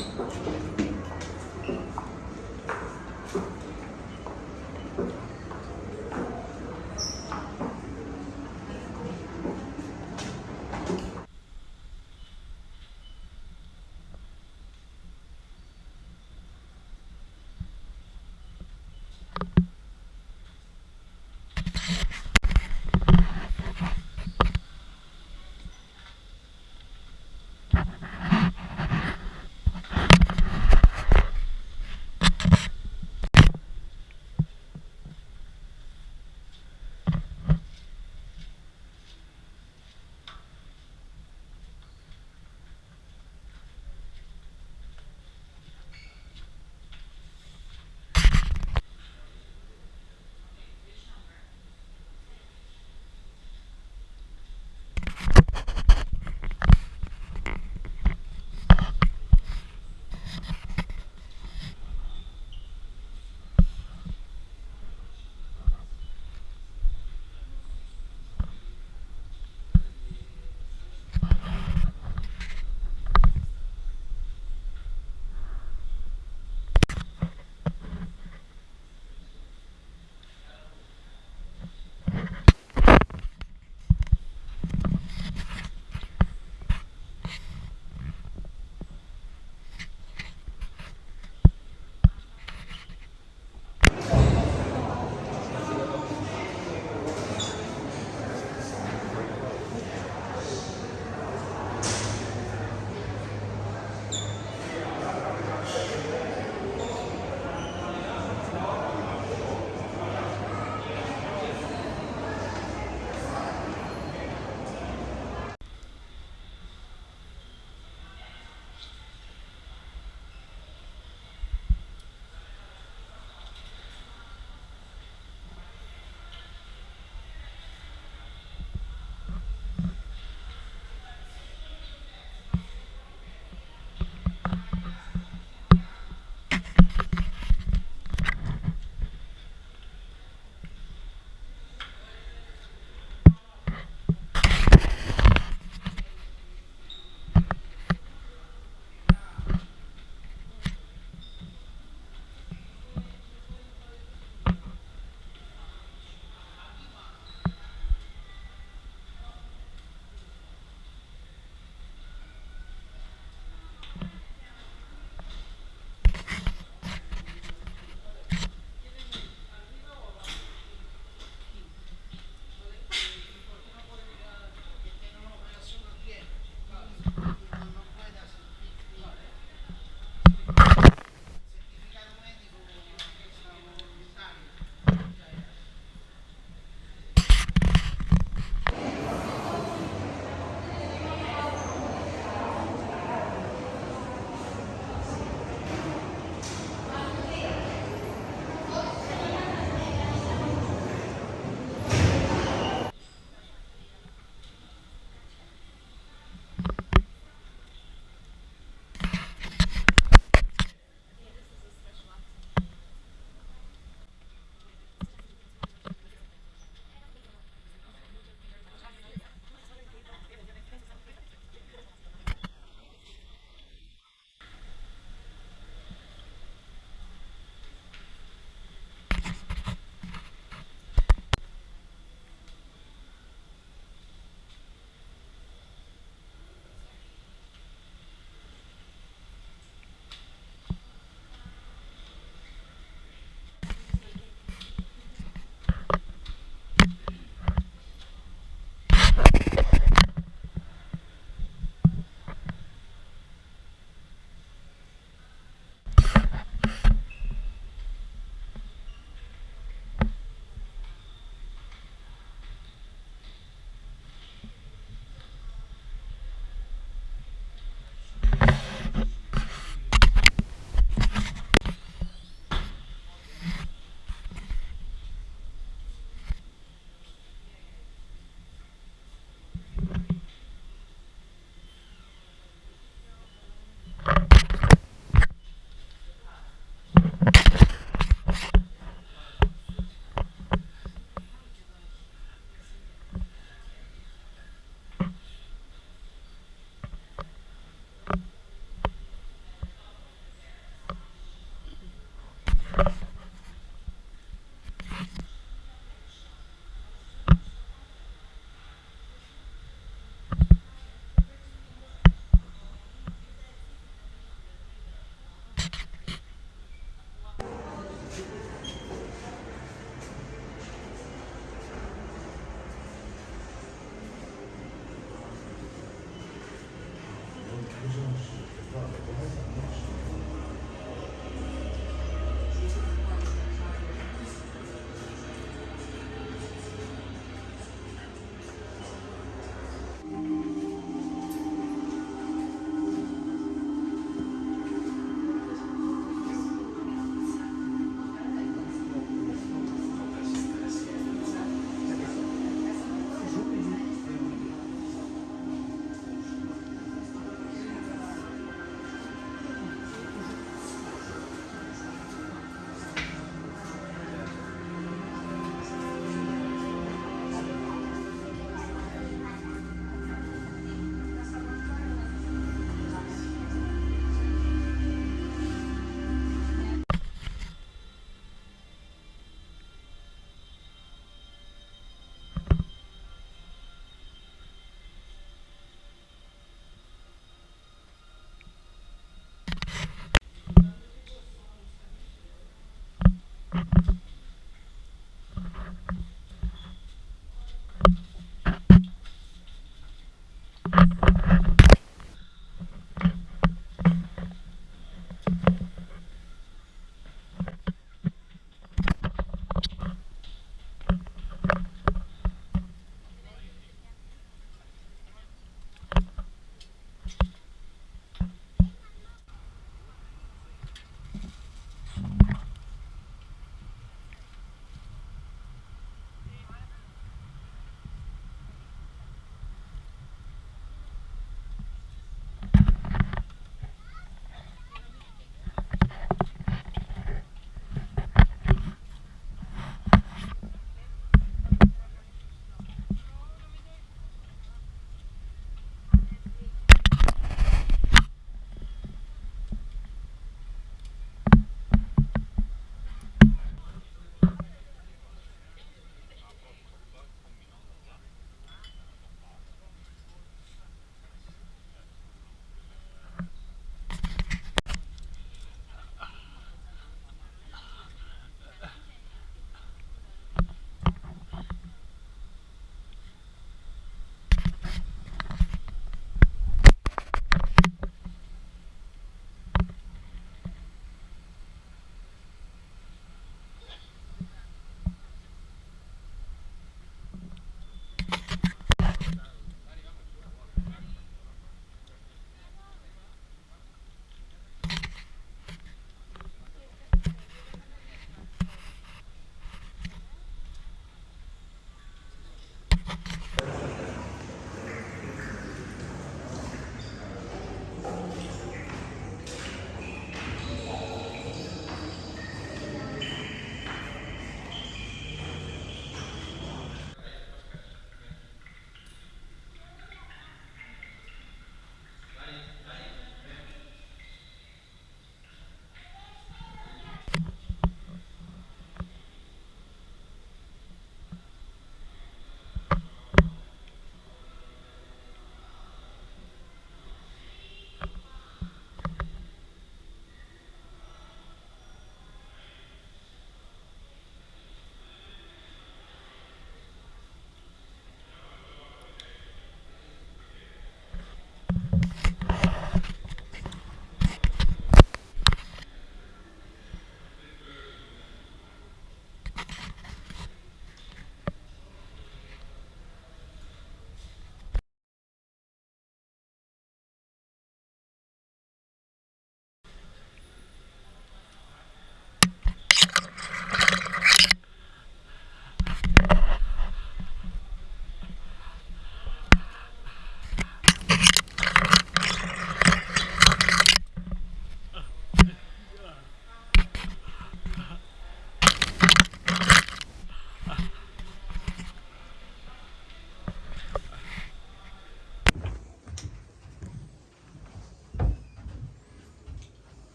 って。